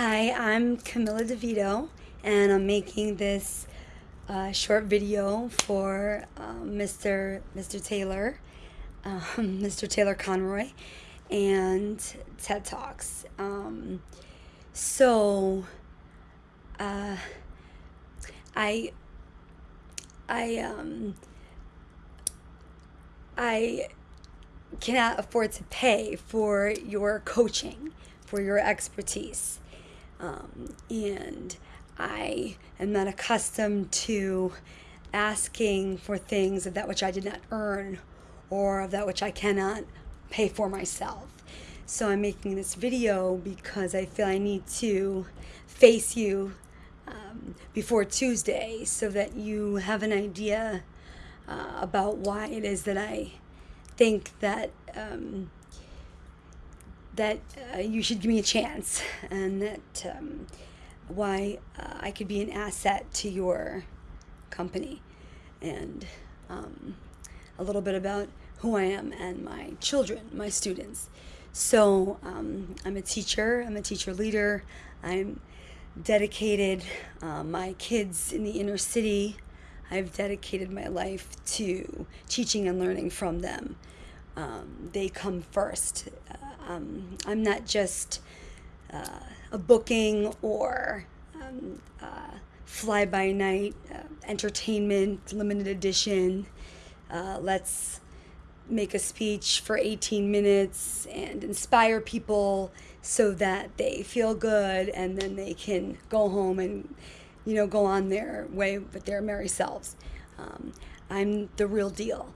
Hi, I'm Camilla DeVito, and I'm making this uh, short video for um, Mr. Mr. Taylor, um, Mr. Taylor Conroy, and TED Talks. Um, so, uh, I, I, um, I cannot afford to pay for your coaching, for your expertise. Um, and I am not accustomed to asking for things of that which I did not earn or of that which I cannot pay for myself. So I'm making this video because I feel I need to face you um, before Tuesday so that you have an idea uh, about why it is that I think that um, that uh, you should give me a chance and that um, why uh, I could be an asset to your company and um, a little bit about who I am and my children, my students. So um, I'm a teacher, I'm a teacher leader, I'm dedicated uh, my kids in the inner city. I've dedicated my life to teaching and learning from them. Um, they come first. Um, I'm not just uh, a booking or um, uh, fly by night uh, entertainment, limited edition. Uh, let's make a speech for 18 minutes and inspire people so that they feel good and then they can go home and you know go on their way with their merry selves um, i'm the real deal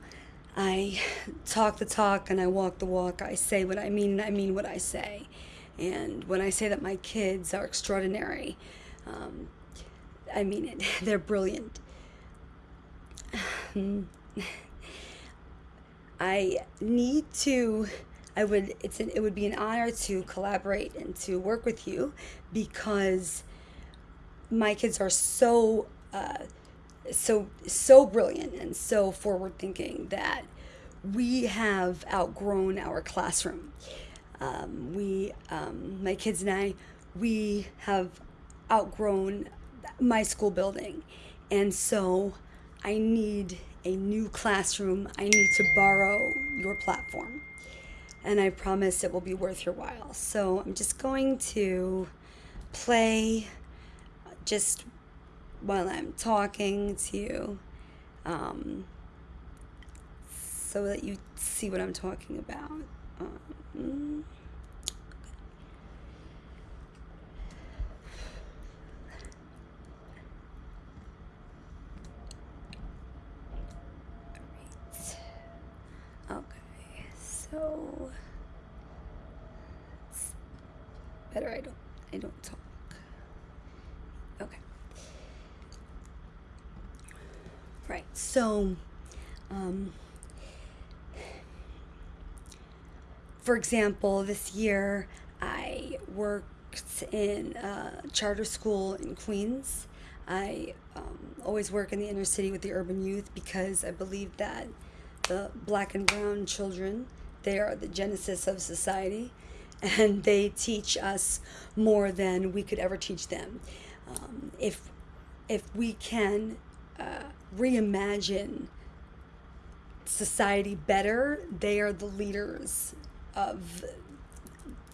I talk the talk and I walk the walk. I say what I mean and I mean what I say. And when I say that my kids are extraordinary, um, I mean it. They're brilliant. I need to. I would. It's. An, it would be an honor to collaborate and to work with you, because my kids are so. Uh, so so brilliant and so forward thinking that we have outgrown our classroom. Um, we, um, my kids and I, we have outgrown my school building, and so I need a new classroom. I need to borrow your platform, and I promise it will be worth your while. So I'm just going to play just while I'm talking to you um, so that you see what I'm talking about. Um, Okay, so better I don't I don't talk. Okay. Right, so, um, for example, this year I worked in a charter school in Queens. I um, always work in the inner city with the urban youth because I believe that the black and brown children, they are the genesis of society and they teach us more than we could ever teach them. Um, if, if we can uh, reimagine society better, they are the leaders of,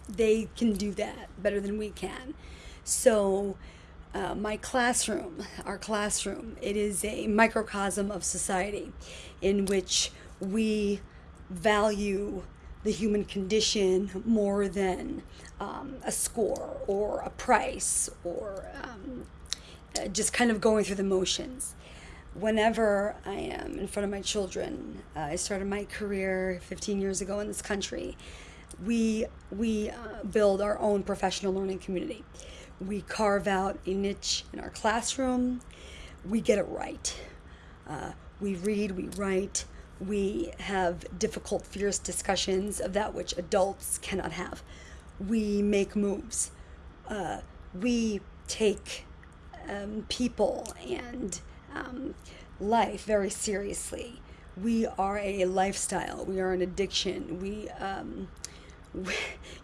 they can do that better than we can. So, uh, my classroom, our classroom, it is a microcosm of society in which we value the human condition more than um, a score or a price or um, uh, just kind of going through the motions whenever I am in front of my children, uh, I started my career 15 years ago in this country. We we uh, build our own professional learning community. We carve out a niche in our classroom. We get it right. Uh, we read, we write, we have difficult, fierce discussions of that which adults cannot have. We make moves. Uh, we take um, people and um, life very seriously. We are a lifestyle. We are an addiction. We, um, we,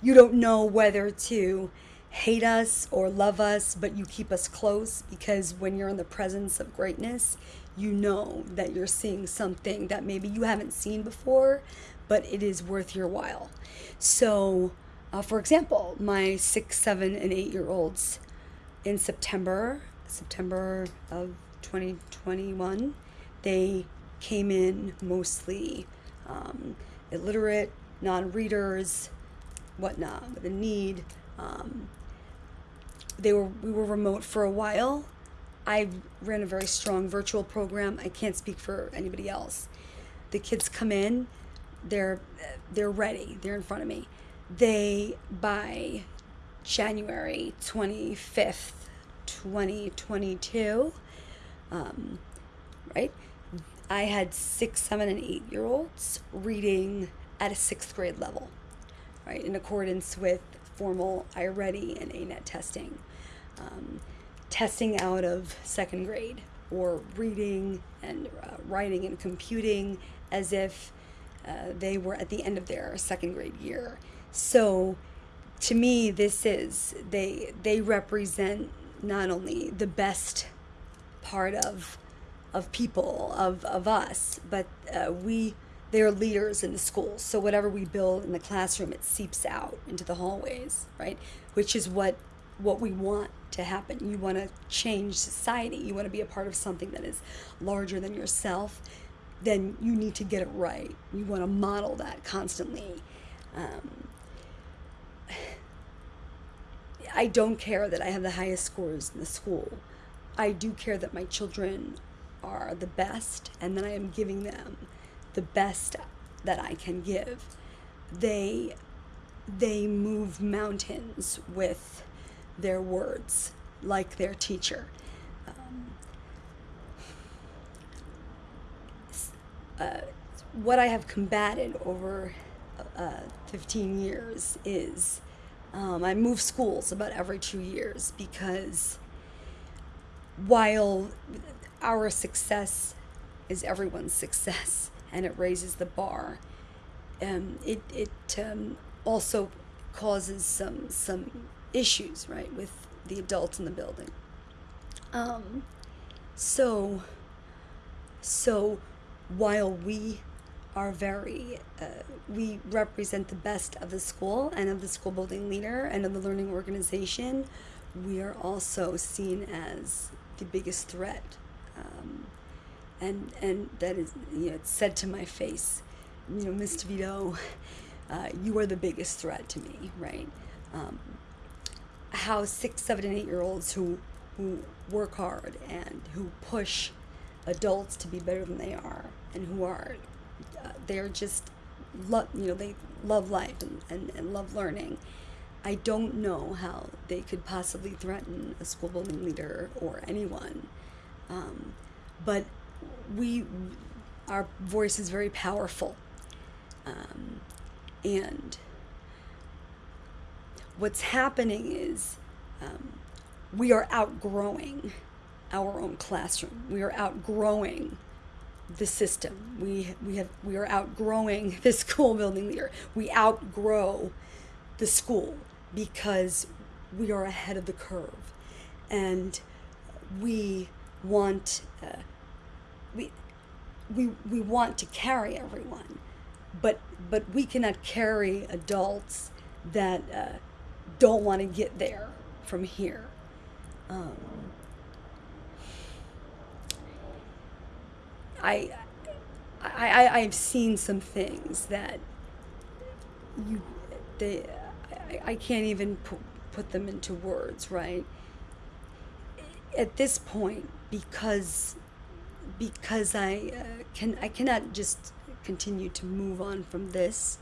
you don't know whether to hate us or love us, but you keep us close because when you're in the presence of greatness, you know that you're seeing something that maybe you haven't seen before, but it is worth your while. So, uh, for example, my six, seven, and eight year olds in September, September of 2021, they came in mostly um, illiterate, non readers, whatnot, with a need. Um, they were we were remote for a while. I ran a very strong virtual program. I can't speak for anybody else. The kids come in, they're they're ready. They're in front of me. They by January 25th, 2022, um, right? I had six, seven, and eight year olds reading at a sixth grade level, right, in accordance with formal iReady and ANET testing. Um, testing out of second grade or reading and uh, writing and computing as if uh, they were at the end of their second grade year. So to me, this is, they, they represent not only the best part of, of people, of, of us, but uh, we, they're leaders in the school. So whatever we build in the classroom, it seeps out into the hallways, right? Which is what what we want to happen. You want to change society. You want to be a part of something that is larger than yourself. Then you need to get it right. You want to model that constantly. Um, I don't care that I have the highest scores in the school. I do care that my children are the best and that I am giving them the best that I can give. They they move mountains with their words like their teacher. Um, uh, what I have combated over uh, 15 years is um, I move schools about every two years because while our success is everyone's success and it raises the bar, um, it, it um, also causes some some issues, right, with the adults in the building. Um, so, so while we are very, uh, we represent the best of the school and of the school building leader and of the learning organization, we are also seen as the biggest threat. Um, and, and that is, you know, said to my face, you know, Miss DeVito, uh, you are the biggest threat to me, right? Um, how six, seven, and eight year olds who who work hard and who push adults to be better than they are and who are uh, they're just love you know they love life and, and, and love learning i don't know how they could possibly threaten a school building leader or anyone um, but we our voice is very powerful um, and what's happening is um, we are outgrowing our own classroom. We are outgrowing the system. We we have we are outgrowing the school building leader. We outgrow the school because we are ahead of the curve, and we want uh, we we we want to carry everyone, but but we cannot carry adults that. Uh, don't want to get there from here. Um, I, I, I, have seen some things that you, they, I, I can't even put, put them into words, right? At this point, because, because I uh, can, I cannot just continue to move on from this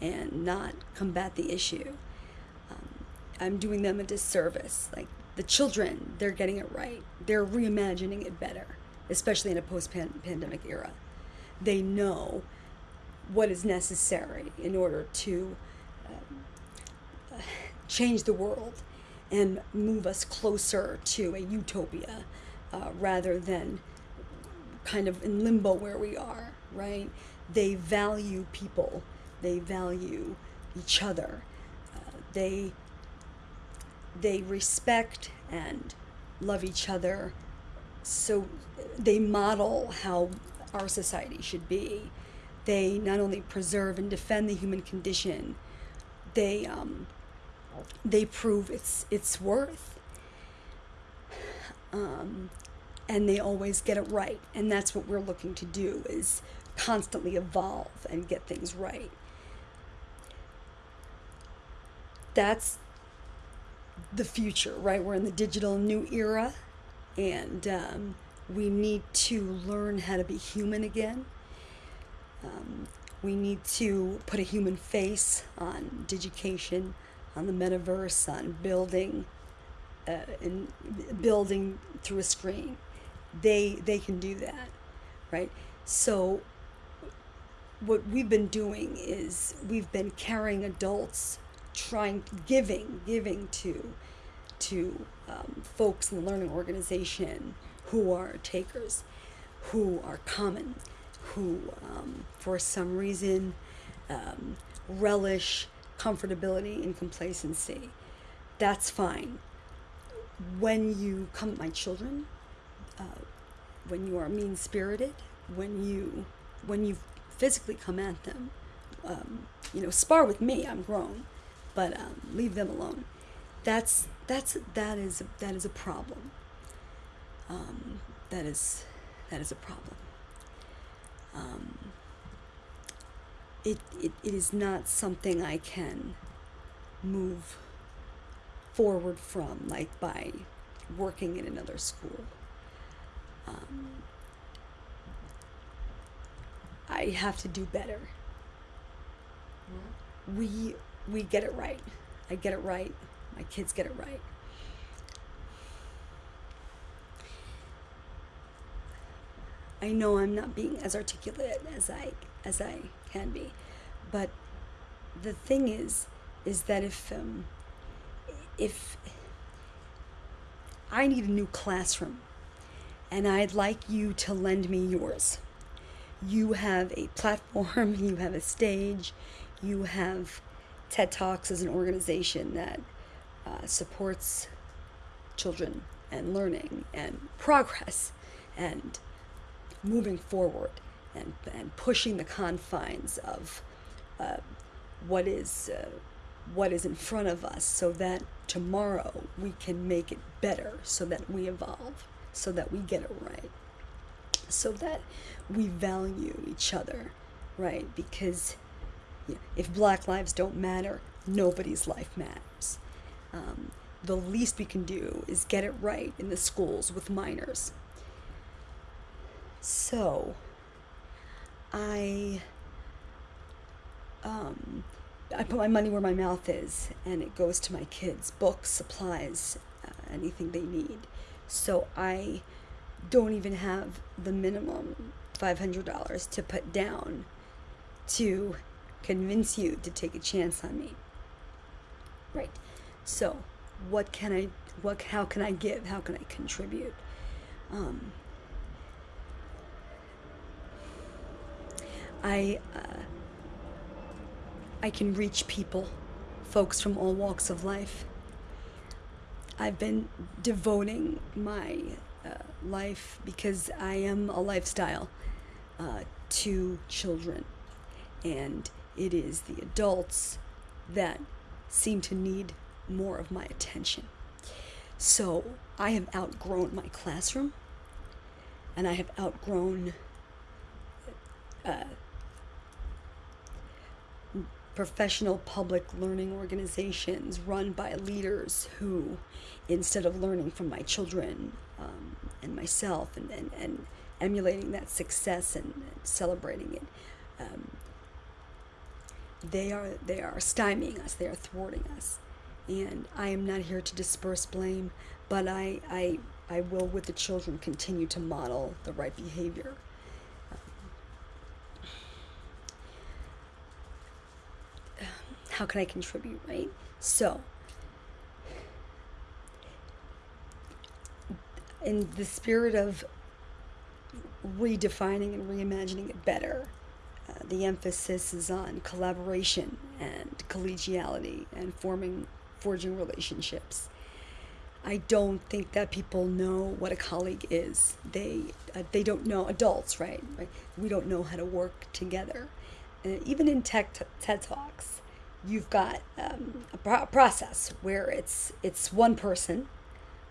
and not combat the issue. I'm doing them a disservice. Like the children, they're getting it right. They're reimagining it better, especially in a post-pandemic era. They know what is necessary in order to um, change the world and move us closer to a utopia uh, rather than kind of in limbo where we are, right? They value people, they value each other, uh, they they respect and love each other. So they model how our society should be. They not only preserve and defend the human condition, they um, they prove its its worth. Um, and they always get it right, and that's what we're looking to do is constantly evolve and get things right. That's the future, right? We're in the digital new era, and um, we need to learn how to be human again. Um, we need to put a human face on digication, on the metaverse, on building, uh, and building through a screen. They they can do that, right? So what we've been doing is we've been carrying adults trying giving giving to to um, folks in the learning organization who are takers who are common who um, for some reason um, relish comfortability and complacency that's fine when you come at my children uh, when you are mean spirited when you when you physically come at them um, you know spar with me i'm grown but um, leave them alone. That's that's that is that is a problem. Um, that is that is a problem. It, it it is not something I can move forward from, like by working in another school. Um, I have to do better. We we get it right. I get it right. My kids get it right. I know I'm not being as articulate as I as I can be, but the thing is, is that if um, if I need a new classroom, and I'd like you to lend me yours. You have a platform, you have a stage, you have TED Talks as an organization that uh, supports children and learning and progress and moving forward and, and pushing the confines of uh, what is uh, what is in front of us so that tomorrow we can make it better so that we evolve so that we get it right so that we value each other right because if black lives don't matter, nobody's life matters. Um, the least we can do is get it right in the schools with minors. So, I, um, I put my money where my mouth is, and it goes to my kids books, supplies, uh, anything they need. So, I don't even have the minimum $500 to put down to convince you to take a chance on me. Right. So, what can I what how can I give? How can I contribute? Um, I uh, I can reach people, folks from all walks of life. I've been devoting my uh, life because I am a lifestyle uh, to children, and it is the adults that seem to need more of my attention. So I have outgrown my classroom and I have outgrown uh, professional public learning organizations run by leaders who, instead of learning from my children um, and myself and, and, and emulating that success and, and celebrating it, um, they are they are stymieing us they are thwarting us. And i am not here to disperse blame but i i i will with the children continue to model the right behavior how can i contribute right so in the spirit of redefining and reimagining it better uh, the emphasis is on collaboration and collegiality and forming, forging relationships. I don't think that people know what a colleague is. They uh, they don't know adults, right? Right. We don't know how to work together. Uh, even in tech TED talks, you've got um, a pro- process where it's it's one person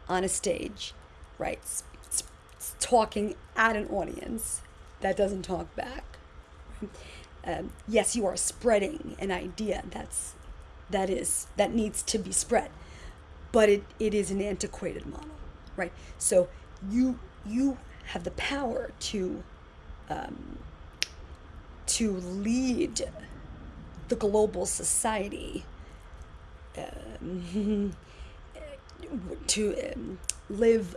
on a stage, right? It's, it's, it's talking at an audience that doesn't talk back. Um, yes, you are spreading an idea that's that is that needs to be spread but it, it is an antiquated model, right? So you you have the power to um, to lead the global society um, to um, live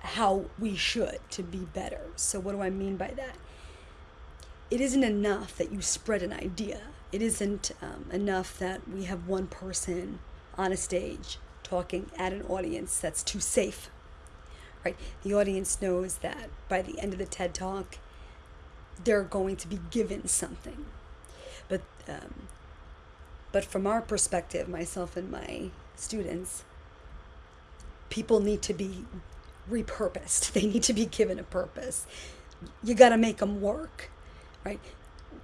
how we should to be better. So what do I mean by that? It isn't enough that you spread an idea. It isn't um, enough that we have one person on a stage talking at an audience that's too safe. Right? The audience knows that by the end of the TED Talk, they're going to be given something. But um, but from our perspective, myself and my students, people need to be repurposed. They need to be given a purpose. You got to make them work, right?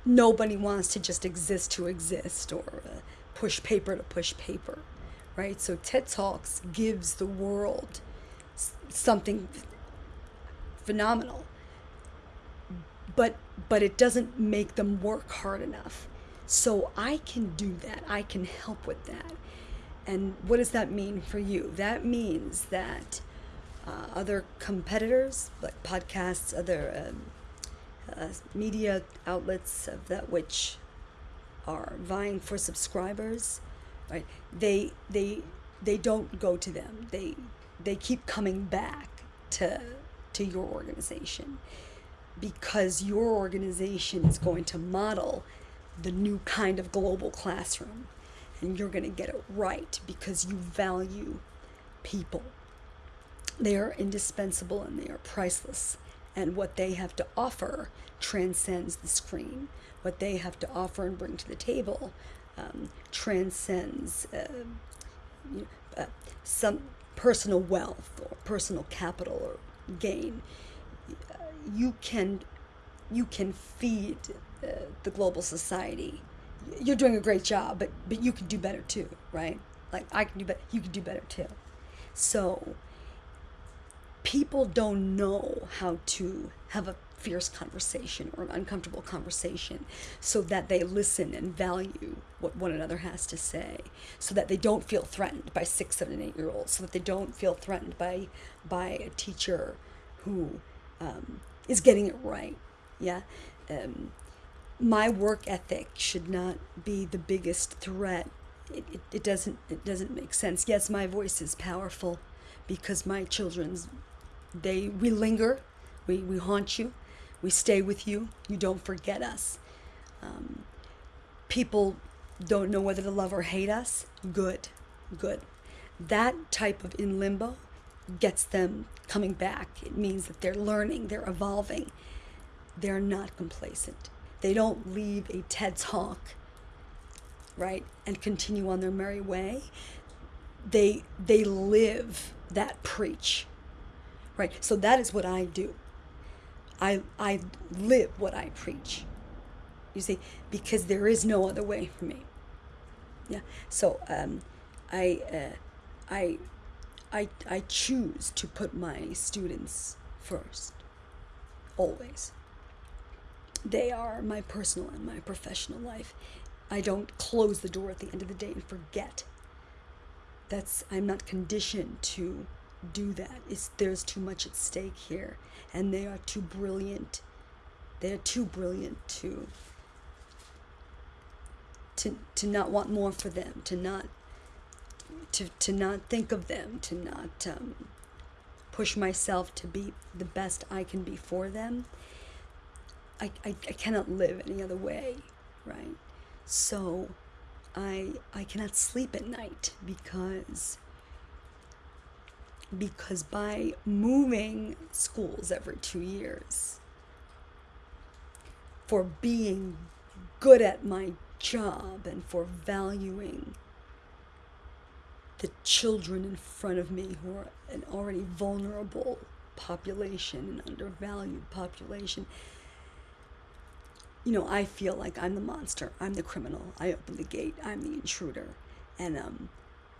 Nobody wants to just exist to exist or uh, push paper to push paper right? So TED Talks gives the world something phenomenal. But but it doesn't make them work hard enough. So I can do that. I can help with that. And what does that mean for you? That means that uh, other competitors, like podcasts, other um, uh, media outlets of that which are vying for subscribers, right? They they they don't go to them. They they keep coming back to to your organization because your organization is going to model the new kind of global classroom and you're going to get it right because you value people. They are indispensable and they are priceless and what they have to offer transcends the screen. What they have to offer and bring to the table um, transcends uh, you know, uh, some personal wealth or personal capital or gain. Uh, you can you can feed the global society. You're doing a great job, but but you can do better too, right? Like I can do better, you can do better too. So people don't know how to have a fierce conversation or an uncomfortable conversation so that they listen and value what one another has to say so that they don't feel threatened by six seven and eight year olds so that they don't feel threatened by by a teacher who um, is getting it right yeah um, my work ethic should not be the biggest threat it, it, it doesn't it doesn't make sense yes my voice is powerful because my children's they we linger we, we haunt you we stay with you. You don't forget us. Um, people don't know whether to love or hate us. Good, good. That type of in limbo gets them coming back. It means that they're learning, they're evolving. They're not complacent. They don't leave a TED talk, right, and continue on their merry way. They they live that preach, right? So that is what I do. I, I live what I preach. You see, because there is no other way for me. Yeah. So um, I, uh, I, I, I choose to put my students first, always. They are my personal and my professional life. I don't close the door at the end of the day and forget. That's I'm not conditioned to do that. It's, there's too much at stake here, and they are too brilliant. They're too brilliant to to to not want more for them, to not to to not think of them, to not um, push myself to be the best I can be for them. I, I, I cannot live any other way, right? So I I cannot sleep at night because because by moving schools every two years for being good at my job and for valuing the children in front of me who are an already vulnerable population, an undervalued population, you know, I feel like I'm the monster. I'm the criminal. I open the gate. I'm the intruder. And um,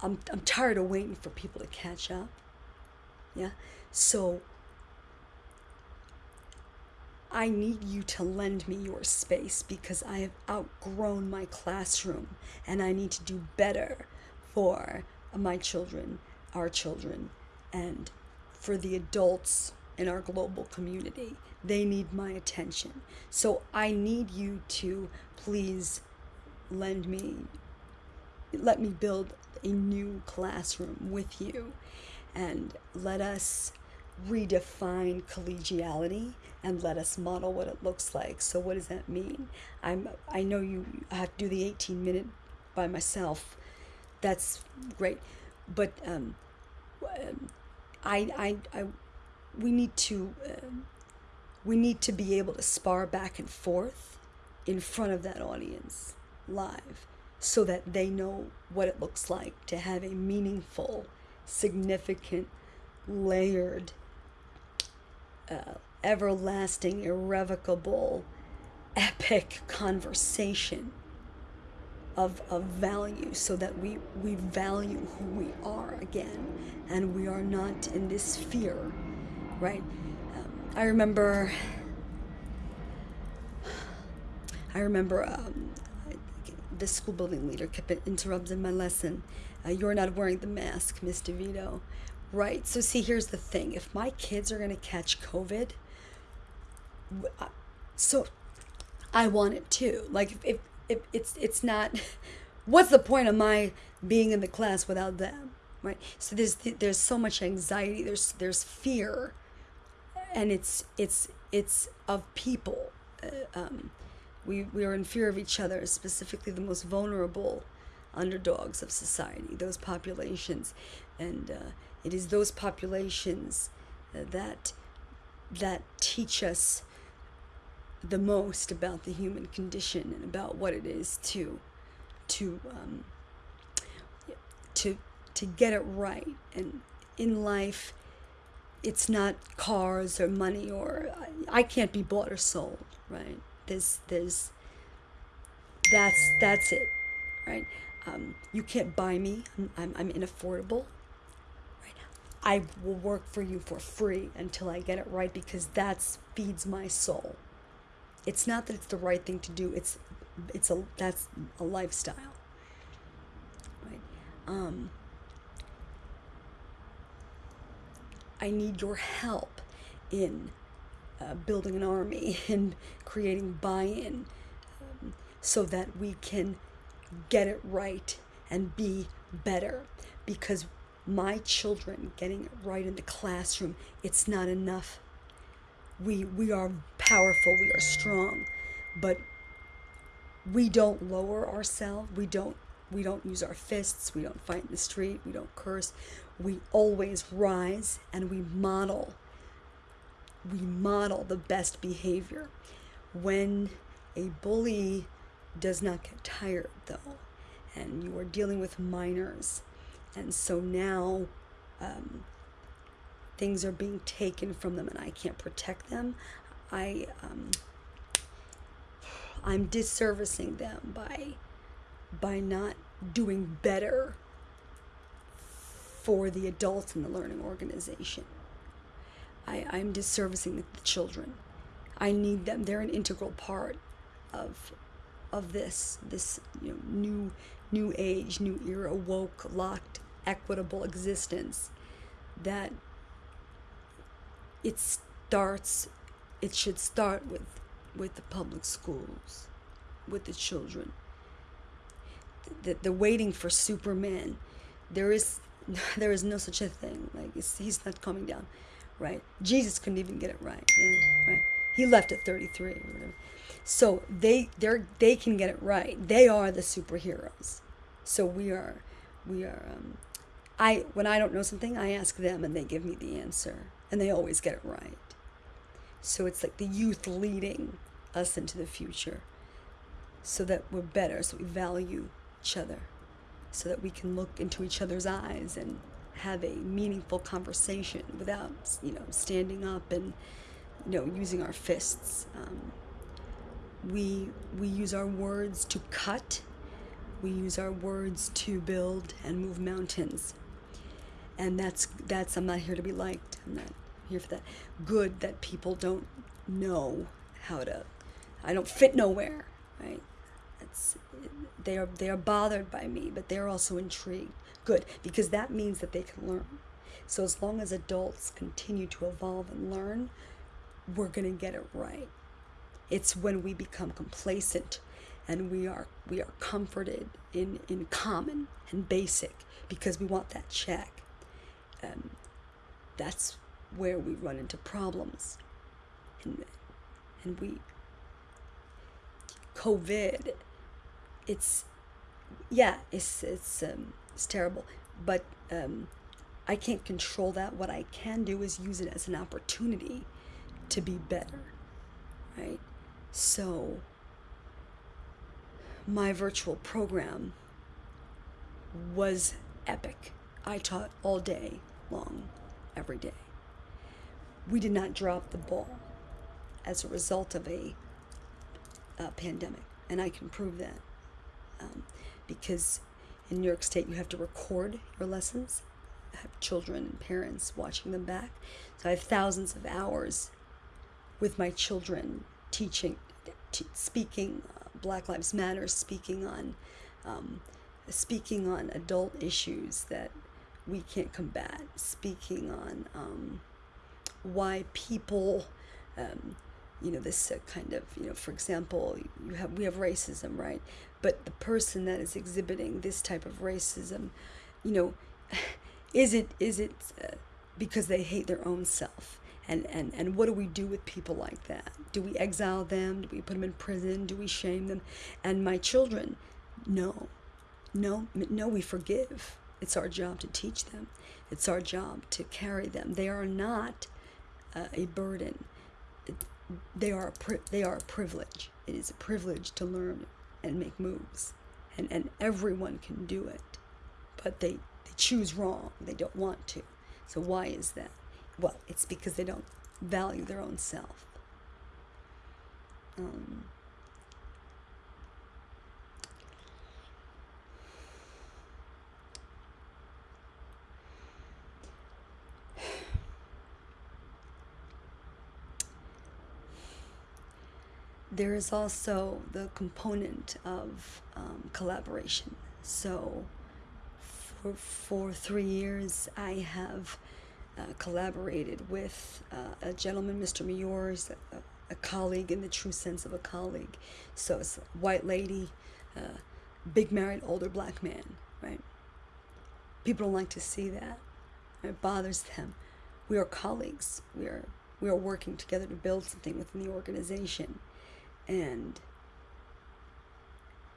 I'm, I'm tired of waiting for people to catch up. Yeah? So I need you to lend me your space because I have outgrown my classroom and I need to do better for my children, our children, and for the adults in our global community. They need my attention. So I need you to please lend me, let me build a new classroom with you and let us redefine collegiality and let us model what it looks like. So what does that mean? I'm I know you have to do the 18 minute by myself. That's great. But um, um I, I, I we need to um, we need to be able to spar back and forth in front of that audience live so that they know what it looks like to have a meaningful significant layered uh, everlasting irrevocable epic conversation of, of value so that we, we value who we are again. And we are not in this fear right? Um, I remember, I remember um, the school building leader kept interrupting my lesson. Uh, you're not wearing the mask, Miss DeVito. Right. So see, here's the thing. If my kids are going to catch COVID, so I want it too. Like if, if, if it's, it's not, what's the point of my being in the class without them? Right. So there's, there's so much anxiety. There's, there's fear and it's it's it's of people. Uh, um, we we are in fear of each other, specifically the most vulnerable underdogs of society, those populations, and uh, it is those populations uh, that that teach us the most about the human condition and about what it is to to um, to to get it right and in life it's not cars or money or I can't be bought or sold, right? There's there's that's that's it, right? Um, you can't buy me. I'm, I'm, I'm inaffordable. Right? I will work for you for free until I get it right because that feeds my soul. It's not that it's the right thing to do. It's it's a that's a lifestyle. Right? Um, I need your help in uh, building an army and creating buy in um, so that we can get it right and be better. Because my children getting it right in the classroom, it's not enough. We, we are powerful, we are strong, but we don't lower ourselves. We don't we don't use our fists. We don't fight in the street. We don't curse we always rise and we model we model the best behavior when a bully does not get tired though and you are dealing with minors and so now um, things are being taken from them and I can't protect them I um, I'm disservicing them by by not doing better for the adults in the learning organization. I, I'm disservicing the, children. I need them. They're an integral part of of this this you know, new new age, new era, woke, locked, equitable existence that it starts it should start with with the public schools, with the children. The, the, waiting for Superman. There is there is no such a thing. Like he's not coming down, right? Jesus couldn't even get it right. Yeah, right. He left at 33 or whatever. So they they they can get it right. They are the superheroes. So we are we are. Um, I when I don't know something, I ask them and they give me the answer, and they always get it right. So it's like the youth leading us into the future, so that we're better, so we value each other so that we can look into each other's eyes and have a meaningful conversation without, you know, standing up and, you know, using our fists. Um, we we use our words to cut. We use our words to build and move mountains. And that's that's I'm not here to be liked. I'm not here for that. Good that people don't know how to. I don't fit nowhere, right? That's they are they are bothered by me, but they're also intrigued. Good, because that means that they can learn. So as long as adults continue to evolve and learn, we're going to get it right. It's when we become complacent and we are we are comforted in in common and basic because we want that check. Um, that's where we run into problems. And and we COVID it's yeah, it's it's um, it's terrible, but um, I can't control that. What I can do is use it as an opportunity to be better, right? So my virtual program was epic. I taught all day long, every day. We did not drop the ball as a result of a, a pandemic, and I can prove that um, because in New York State you have to record your lessons. I have children and parents watching them back. So I have thousands of hours with my children teaching, speaking uh, Black Lives Matter, speaking on, um, speaking on adult issues that we can't combat, speaking on um, why people um, you know this uh, kind of you know for example you have we have racism right? But the person that is exhibiting this type of racism you know is it is it uh, because they hate their own self? And, and and what do we do with people like that? Do we exile them? Do we put them in prison? Do we shame them? And my children no. No no we forgive. It's our job to teach them. It's our job to carry them. They are not uh, a burden they are a they are a privilege. It is a privilege to learn and make moves, and and everyone can do it, but they they choose wrong. They don't want to. So why is that? Well, it's because they don't value their own self. Um, there is also the component of um, collaboration. So, for, for three years, I have uh, collaborated with uh, a gentleman, Mr. Miors, a, a, colleague in the true sense of a colleague. So, it's a white lady, uh, big married older black man, right? People don't like to see that. It bothers them. We are colleagues. We are we are working together to build something within the organization and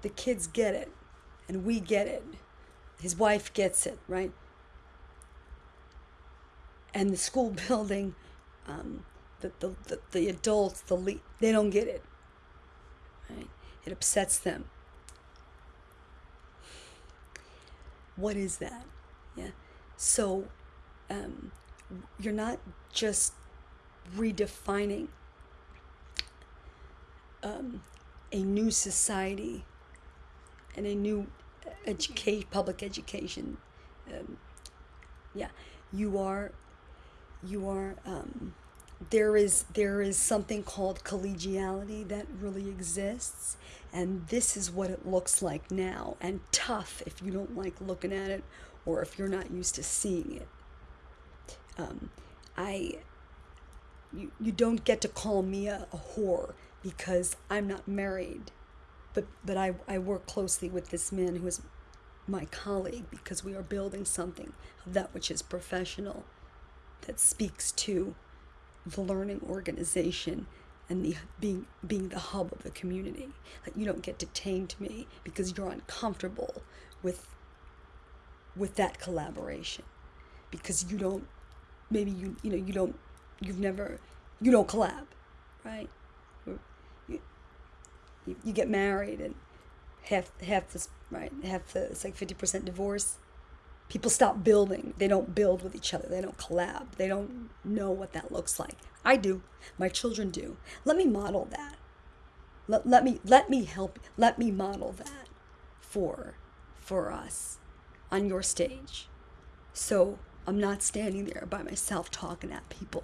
the kids get it and we get it. His wife gets it right? And the school building um, the, the, the, the adults the le- they don't get it right? It upsets them. What is that? Yeah. So um, you're not just redefining um, a new society and a new educate public education. Um, yeah, you are, you are. Um, there is there is something called collegiality that really exists, and this is what it looks like now. And tough if you don't like looking at it, or if you're not used to seeing it. Um, I. You, you don't get to call me a, a whore because I'm not married, but but I, I work closely with this man who is my colleague because we are building something of that which is professional that speaks to the learning organization and the being being the hub of the community. Like you don't get detained to me because you're uncomfortable with with that collaboration because you don't maybe you you know you don't you've never you don't collab right you, you get married and half half this right half the it's like fifty percent divorce. People stop building. They don't build with each other. They don't collab. They don't know what that looks like. I do. My children do. Let me model that. Let, let me let me help. Let me model that for for us on your stage. So I'm not standing there by myself talking at people.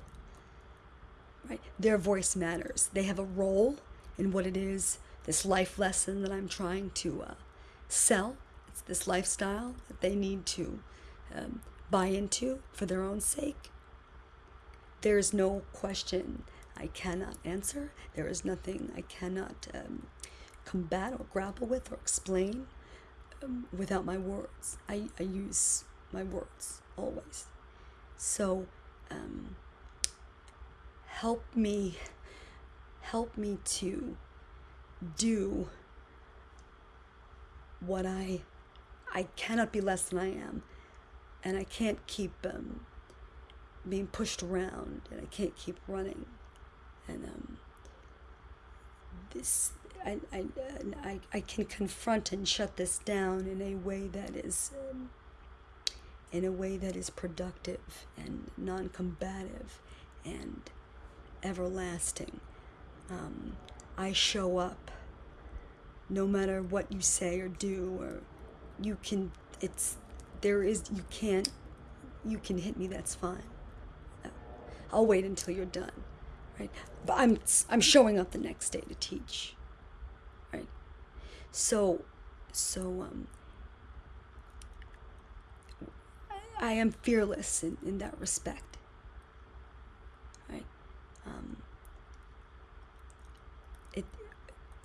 Right? Their voice matters. They have a role in what it is, this life lesson that I'm trying to uh, sell. It's this lifestyle that they need to um, buy into for their own sake. There is no question I cannot answer. There is nothing I cannot um, combat or grapple with or explain um, without my words. I, I use my words always. So um, help me, help me to do what I, I cannot be less than I am, and I can't keep um, being pushed around, and I can't keep running, and um, this I, I, I, I can confront and shut this down in a way that is um, in a way that is productive and non-combative and everlasting. Um, I show up no matter what you say or do or you can it's there is you can't you can hit me that's fine I'll wait until you're done right but I'm I'm showing up the next day to teach right so so um I am fearless in, in that respect. Right? Um, it,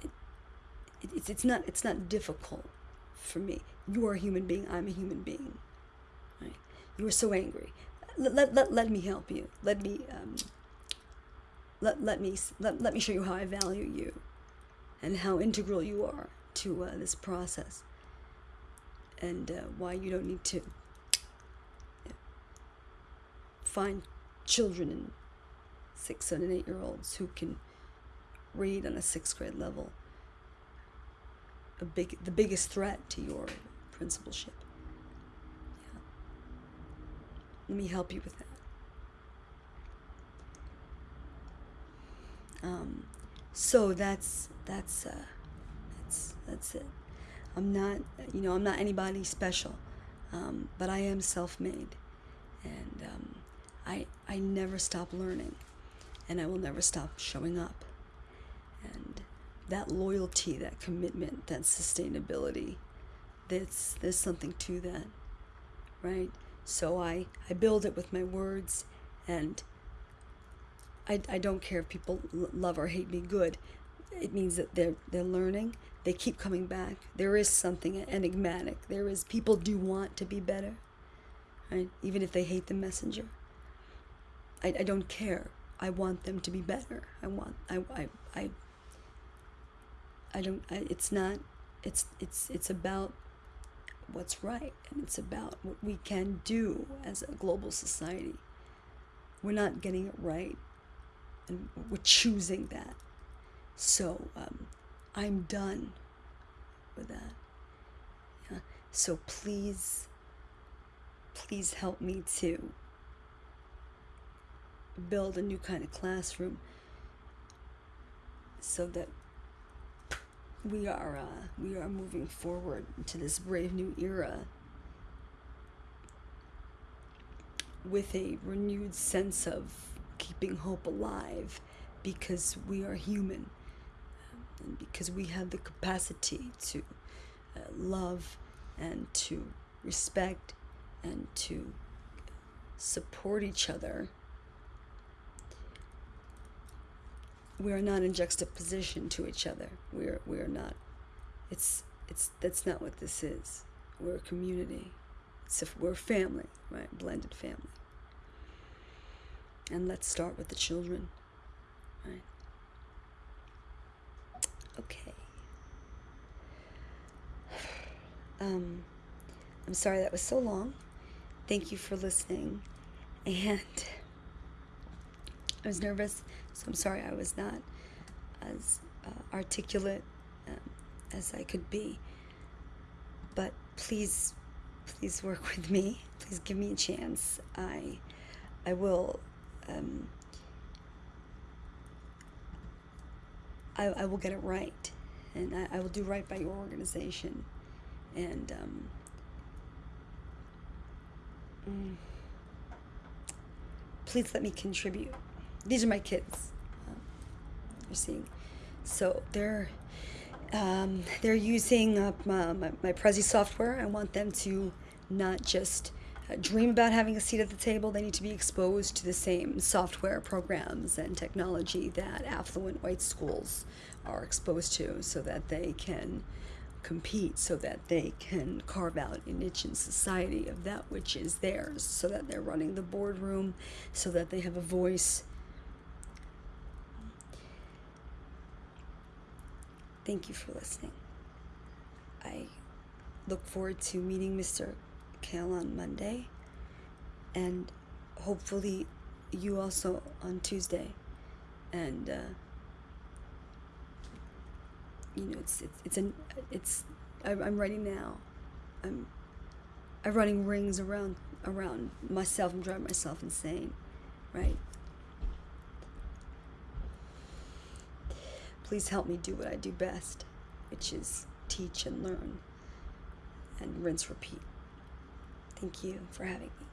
it, it, it's, it's, not, it's not difficult for me. You are a human being. I'm a human being. Right? You are so angry. Let, let, let, let me help you. Let me, um, let, let, me, let, let me show you how I value you and how integral you are to uh, this process and uh, why you don't need to find children and six, seven, eight year olds who can read on a sixth grade level. A big, the biggest threat to your principalship. Yeah. Let me help you with that. Um, so that's that's uh, that's that's it. I'm not, you know, I'm not anybody special, um, but I am self-made, and um, I, I never stop learning and I will never stop showing up. That loyalty, that commitment, that sustainability, there's, there's something to that, right? So I, I build it with my words and I, I don't care if people love or hate me good. It means that they're, they're learning. They keep coming back. There is something enigmatic. There is, people do want to be better, right? Even if they hate the messenger. I, I don't care. I want them to be better. I want I I I, I don't I, it's not it's it's it's about what's right and it's about what we can do as a global society. We're not getting it right and we're choosing that. So um, I'm done with that. Yeah. So please, please help me to build a new kind of classroom so that we are uh, we are moving forward into this brave new era with a renewed sense of keeping hope alive because we are human and because we have the capacity to uh, love and to respect and to support each other we are not in juxtaposition to each other. We are we are not. It's it's that's not what this is. We're a community. It's a, we're a family, right? Blended family. And let's start with the children, right? Okay. Um, I'm sorry that was so long. Thank you for listening, and I was nervous so I'm sorry I was not as uh, articulate um, as I could be. But please, please work with me. Please give me a chance. I, I will. Um, I, I will get it right, and I, I will do right by your organization, and um, mm, please let me contribute. These are my kids. You're seeing, so they're um, they're using uh, my, my, my Prezi software. I want them to not just uh, dream about having a seat at the table. They need to be exposed to the same software programs and technology that affluent white schools are exposed to so that they can compete, so that they can carve out a niche in society of that which is theirs, so that they're running the boardroom, so that they have a voice. Thank you for listening. I look forward to meeting Mr. Kale on Monday and hopefully you also on Tuesday. And, uh, you know, it's, it's, it's an, it's, I'm, ready now. I'm, I'm running rings around, around myself. I'm driving myself insane, right? Please help me do what I do best, which is teach and learn and rinse repeat. Thank you for having me.